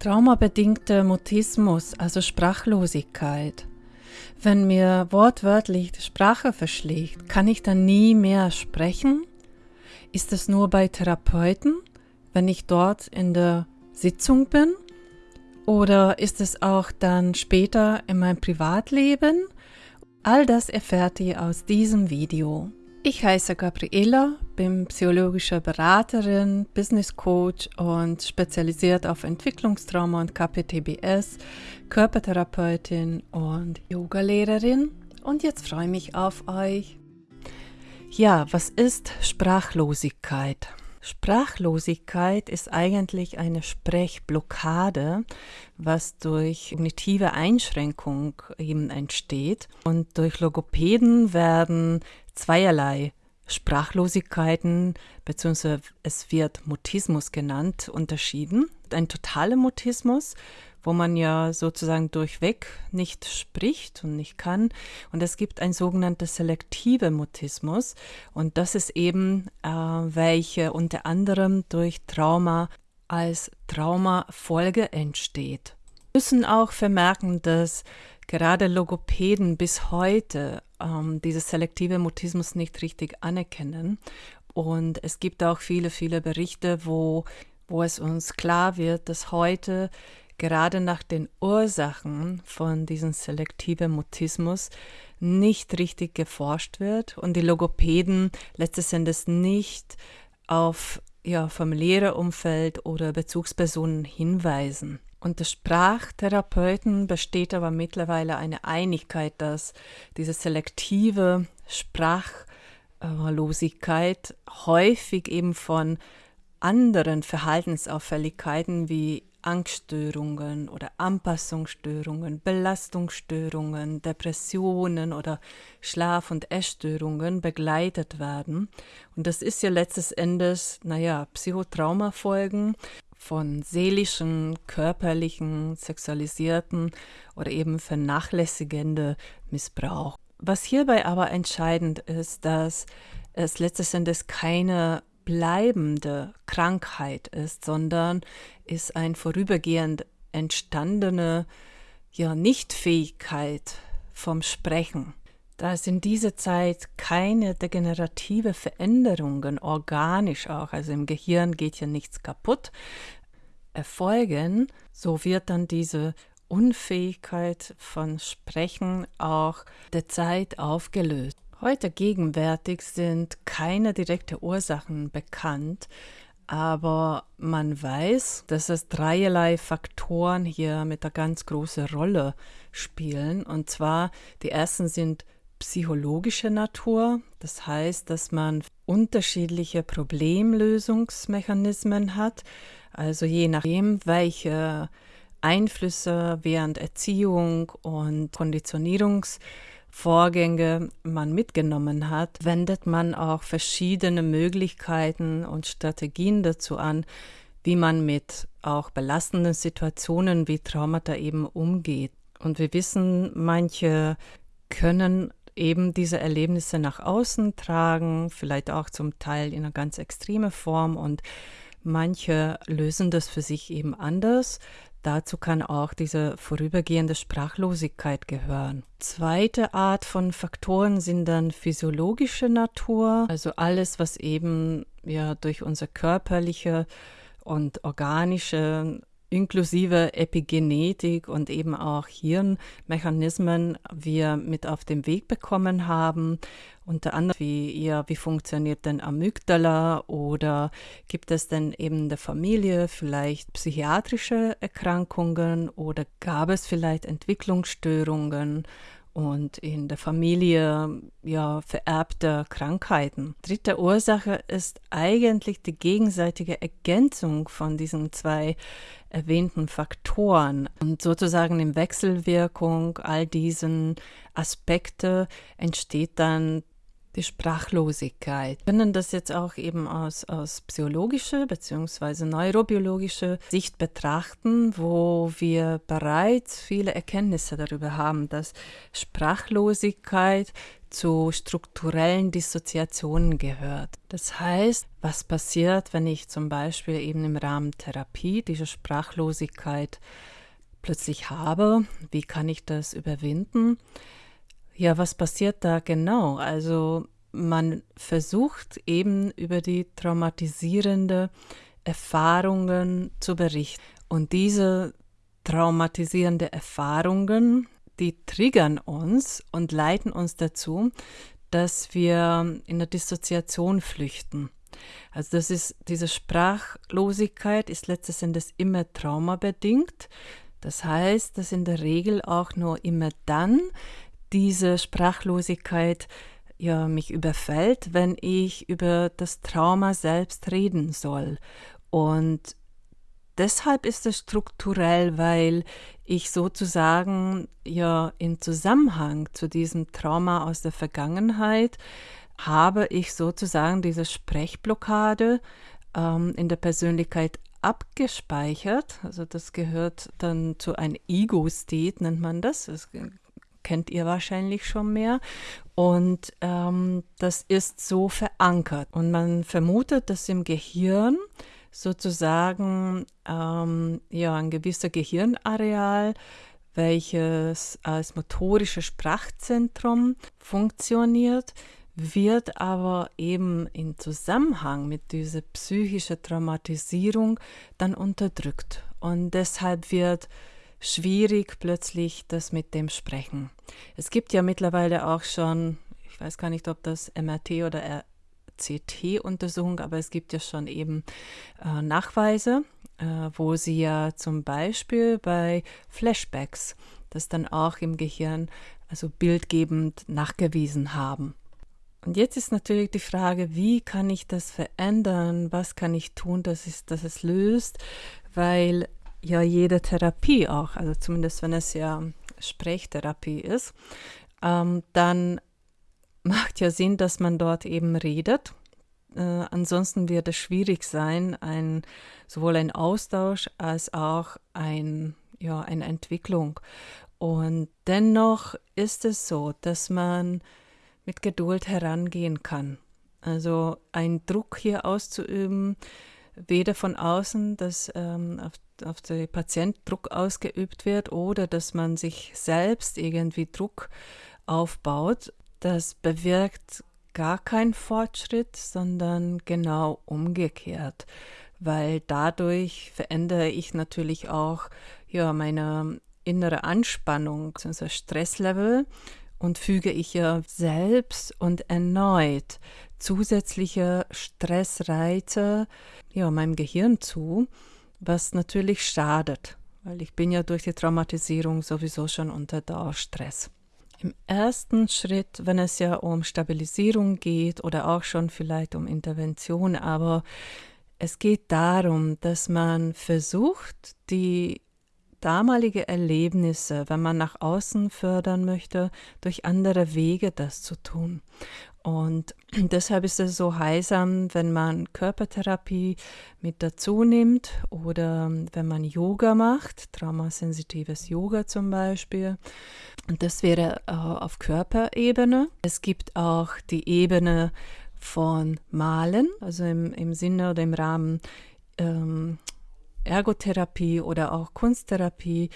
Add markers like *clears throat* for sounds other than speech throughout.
Traumabedingter Mutismus, also Sprachlosigkeit. Wenn mir wortwörtlich die Sprache verschlägt, kann ich dann nie mehr sprechen? Ist es nur bei Therapeuten, wenn ich dort in der Sitzung bin? Oder ist es auch dann später in meinem Privatleben? All das erfährt ihr aus diesem Video. Ich heiße Gabriela, bin psychologische Beraterin, Business Coach und spezialisiert auf Entwicklungstrauma und KPTBS, Körpertherapeutin und Yogalehrerin. Und jetzt freue ich mich auf euch. Ja, was ist Sprachlosigkeit? Sprachlosigkeit ist eigentlich eine Sprechblockade, was durch kognitive Einschränkung eben entsteht. Und durch Logopäden werden zweierlei Sprachlosigkeiten, beziehungsweise es wird Mutismus genannt, unterschieden. Ein totaler Mutismus wo man ja sozusagen durchweg nicht spricht und nicht kann. Und es gibt ein sogenanntes selektive Mutismus. Und das ist eben, äh, welche unter anderem durch Trauma als Traumafolge entsteht. Wir müssen auch vermerken, dass gerade Logopäden bis heute ähm, dieses selektive Mutismus nicht richtig anerkennen. Und es gibt auch viele, viele Berichte, wo, wo es uns klar wird, dass heute gerade nach den Ursachen von diesem selektiven Mutismus nicht richtig geforscht wird und die Logopäden letztes Endes nicht auf ja, familiäre Umfeld oder Bezugspersonen hinweisen. Unter Sprachtherapeuten besteht aber mittlerweile eine Einigkeit, dass diese selektive Sprachlosigkeit häufig eben von anderen Verhaltensauffälligkeiten wie Angststörungen oder Anpassungsstörungen, Belastungsstörungen, Depressionen oder Schlaf- und Essstörungen begleitet werden. Und das ist ja letztes Endes, naja, Psychotraumafolgen von seelischen, körperlichen, sexualisierten oder eben vernachlässigende Missbrauch. Was hierbei aber entscheidend ist, dass es letztes Endes keine bleibende Krankheit ist, sondern ist ein vorübergehend entstandene ja, Nichtfähigkeit vom Sprechen. Da es in dieser Zeit keine degenerative Veränderungen organisch auch, also im Gehirn geht ja nichts kaputt, erfolgen, so wird dann diese Unfähigkeit von Sprechen auch der Zeit aufgelöst. Heute gegenwärtig sind keine direkten Ursachen bekannt, aber man weiß, dass es dreierlei Faktoren hier mit einer ganz großen Rolle spielen. Und zwar die ersten sind psychologische Natur, das heißt, dass man unterschiedliche Problemlösungsmechanismen hat, also je nachdem, welche Einflüsse während Erziehung und Konditionierungs Vorgänge man mitgenommen hat, wendet man auch verschiedene Möglichkeiten und Strategien dazu an, wie man mit auch belastenden Situationen wie Traumata eben umgeht. Und wir wissen, manche können eben diese Erlebnisse nach außen tragen, vielleicht auch zum Teil in einer ganz extreme Form und manche lösen das für sich eben anders. Dazu kann auch diese vorübergehende Sprachlosigkeit gehören. Zweite Art von Faktoren sind dann physiologische Natur, also alles, was eben ja durch unser körperliche und organische inklusive Epigenetik und eben auch Hirnmechanismen wir mit auf den Weg bekommen haben. Unter anderem, wie, ja, wie funktioniert denn Amygdala oder gibt es denn eben der Familie vielleicht psychiatrische Erkrankungen oder gab es vielleicht Entwicklungsstörungen und in der Familie ja vererbte Krankheiten. Dritte Ursache ist eigentlich die gegenseitige Ergänzung von diesen zwei erwähnten Faktoren und sozusagen in Wechselwirkung all diesen Aspekte entsteht dann die Sprachlosigkeit. Wir können das jetzt auch eben aus, aus psychologischer bzw. neurobiologischer Sicht betrachten, wo wir bereits viele Erkenntnisse darüber haben, dass Sprachlosigkeit zu strukturellen Dissoziationen gehört. Das heißt, was passiert, wenn ich zum Beispiel eben im Rahmen Therapie diese Sprachlosigkeit plötzlich habe? Wie kann ich das überwinden? Ja, was passiert da genau? Also man versucht eben über die traumatisierende Erfahrungen zu berichten. Und diese traumatisierende Erfahrungen, die triggern uns und leiten uns dazu, dass wir in der Dissoziation flüchten. Also das ist diese Sprachlosigkeit ist letztes Endes immer traumabedingt. Das heißt, dass in der Regel auch nur immer dann, diese Sprachlosigkeit ja, mich überfällt, wenn ich über das Trauma selbst reden soll. Und deshalb ist es strukturell, weil ich sozusagen ja in Zusammenhang zu diesem Trauma aus der Vergangenheit habe ich sozusagen diese Sprechblockade ähm, in der Persönlichkeit abgespeichert. Also das gehört dann zu einem Ego-State, nennt man das. Das kennt ihr wahrscheinlich schon mehr. Und ähm, das ist so verankert. Und man vermutet, dass im Gehirn sozusagen ähm, ja, ein gewisser Gehirnareal, welches als motorisches Sprachzentrum funktioniert, wird aber eben in Zusammenhang mit dieser psychischen Traumatisierung dann unterdrückt. Und deshalb wird schwierig plötzlich das mit dem Sprechen. Es gibt ja mittlerweile auch schon, ich weiß gar nicht, ob das MRT oder RCT-Untersuchung, aber es gibt ja schon eben äh, Nachweise, äh, wo sie ja zum Beispiel bei Flashbacks das dann auch im Gehirn also bildgebend nachgewiesen haben. Und jetzt ist natürlich die Frage, wie kann ich das verändern? Was kann ich tun, dass es, dass es löst? Weil ja jede Therapie auch, also zumindest wenn es ja Sprechtherapie ist, ähm, dann macht ja Sinn, dass man dort eben redet. Äh, ansonsten wird es schwierig sein, ein, sowohl ein Austausch als auch ein, ja, eine Entwicklung. Und dennoch ist es so, dass man mit Geduld herangehen kann. Also einen Druck hier auszuüben, weder von außen, dass ähm, auf auf den Patient Druck ausgeübt wird oder dass man sich selbst irgendwie Druck aufbaut, das bewirkt gar keinen Fortschritt, sondern genau umgekehrt, weil dadurch verändere ich natürlich auch ja, meine innere Anspannung, unser Stresslevel und füge ich ja selbst und erneut zusätzliche Stressreize ja, meinem Gehirn zu was natürlich schadet, weil ich bin ja durch die Traumatisierung sowieso schon unter Dauerstress. Im ersten Schritt, wenn es ja um Stabilisierung geht oder auch schon vielleicht um Intervention, aber es geht darum, dass man versucht, die damalige Erlebnisse, wenn man nach außen fördern möchte, durch andere Wege das zu tun. Und *clears throat* deshalb ist es so heilsam, wenn man Körpertherapie mit dazu nimmt oder wenn man Yoga macht, traumasensitives Yoga zum Beispiel. Und das wäre äh, auf Körperebene. Es gibt auch die Ebene von Malen, also im, im Sinne oder im Rahmen ähm, Ergotherapie oder auch Kunsttherapie,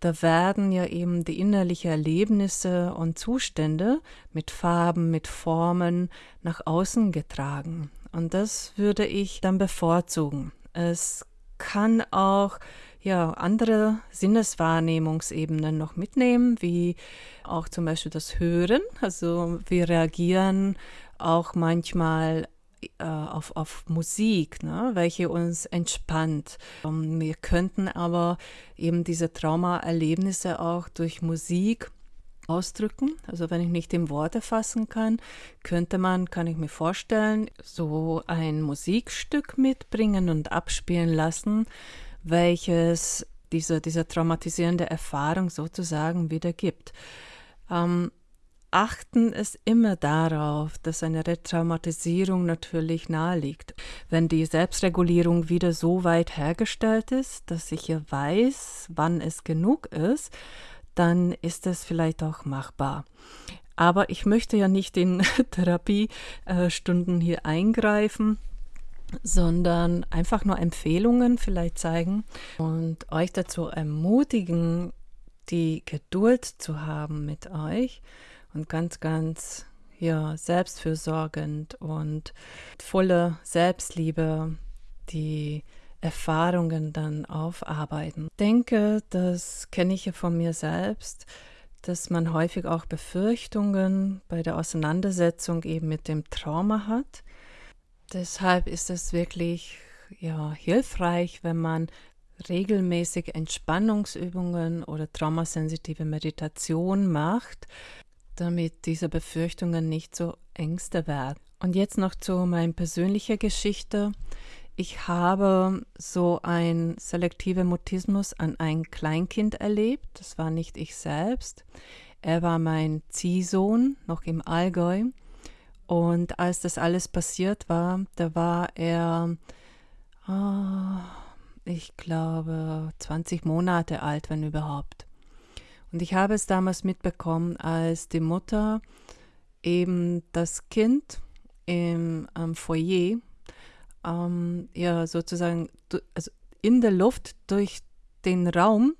da werden ja eben die innerlichen Erlebnisse und Zustände mit Farben, mit Formen nach außen getragen. Und das würde ich dann bevorzugen. Es kann auch ja, andere Sinneswahrnehmungsebenen noch mitnehmen, wie auch zum Beispiel das Hören. Also wir reagieren auch manchmal auf, auf Musik, ne, welche uns entspannt. Ähm, wir könnten aber eben diese Traumaerlebnisse auch durch Musik ausdrücken. Also wenn ich nicht in Worte fassen kann, könnte man, kann ich mir vorstellen, so ein Musikstück mitbringen und abspielen lassen, welches diese, diese traumatisierende Erfahrung sozusagen wiedergibt. Ähm, achten es immer darauf, dass eine Retraumatisierung natürlich naheliegt. Wenn die Selbstregulierung wieder so weit hergestellt ist, dass ich ja weiß, wann es genug ist, dann ist es vielleicht auch machbar. Aber ich möchte ja nicht in *laughs* Therapiestunden hier eingreifen sondern einfach nur Empfehlungen vielleicht zeigen und euch dazu ermutigen, die Geduld zu haben mit euch und ganz, ganz ja, selbstfürsorgend und voller Selbstliebe die Erfahrungen dann aufarbeiten. Ich denke, das kenne ich ja von mir selbst, dass man häufig auch Befürchtungen bei der Auseinandersetzung eben mit dem Trauma hat. Deshalb ist es wirklich ja, hilfreich, wenn man regelmäßig Entspannungsübungen oder traumasensitive Meditation macht, damit diese Befürchtungen nicht so Ängste werden. Und jetzt noch zu meiner persönlichen Geschichte. Ich habe so ein selektiver Mutismus an ein Kleinkind erlebt. Das war nicht ich selbst. Er war mein Ziehsohn, noch im Allgäu. Und als das alles passiert war, da war er, oh, ich glaube, 20 Monate alt, wenn überhaupt. Und ich habe es damals mitbekommen, als die Mutter eben das Kind im ähm, Foyer ähm, ja sozusagen also in der Luft durch den Raum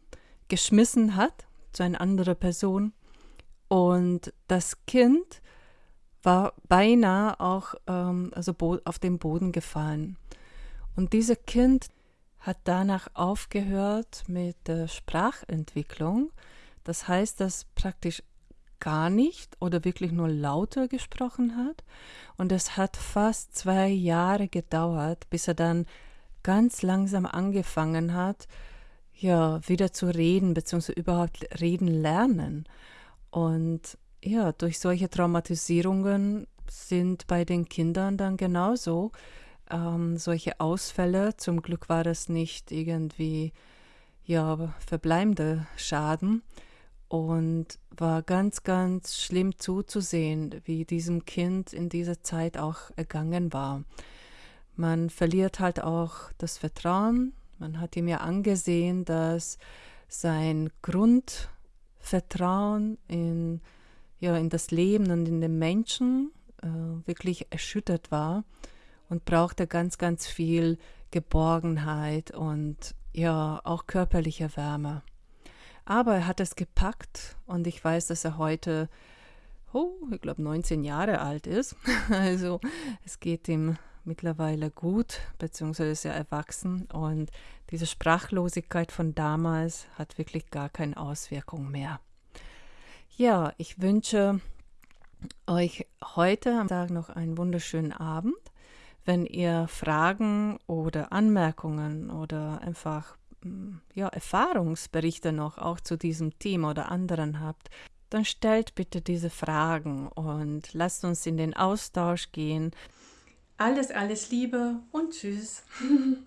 geschmissen hat zu einer anderen Person und das Kind war beinahe auch ähm, also auf den Boden gefallen. Und dieses Kind hat danach aufgehört mit der Sprachentwicklung das heißt, dass praktisch gar nicht oder wirklich nur lauter gesprochen hat. Und es hat fast zwei Jahre gedauert, bis er dann ganz langsam angefangen hat, ja, wieder zu reden, beziehungsweise überhaupt reden lernen. Und ja, durch solche Traumatisierungen sind bei den Kindern dann genauso ähm, solche Ausfälle. Zum Glück war das nicht irgendwie ja, verbleibende Schaden, und war ganz, ganz schlimm zuzusehen, wie diesem Kind in dieser Zeit auch ergangen war. Man verliert halt auch das Vertrauen. Man hat ihm ja angesehen, dass sein Grundvertrauen in, ja, in das Leben und in den Menschen äh, wirklich erschüttert war und brauchte ganz, ganz viel Geborgenheit und ja auch körperliche Wärme. Aber er hat es gepackt und ich weiß, dass er heute, oh, ich glaube, 19 Jahre alt ist. *laughs* Also es geht ihm mittlerweile gut, beziehungsweise ist er erwachsen und diese Sprachlosigkeit von damals hat wirklich gar keine Auswirkung mehr. Ja, ich wünsche euch heute am Tag noch einen wunderschönen Abend. Wenn ihr Fragen oder Anmerkungen oder einfach ja, Erfahrungsberichte noch auch zu diesem Thema oder anderen habt, dann stellt bitte diese Fragen und lasst uns in den Austausch gehen. Alles, alles Liebe und Tschüss. *laughs*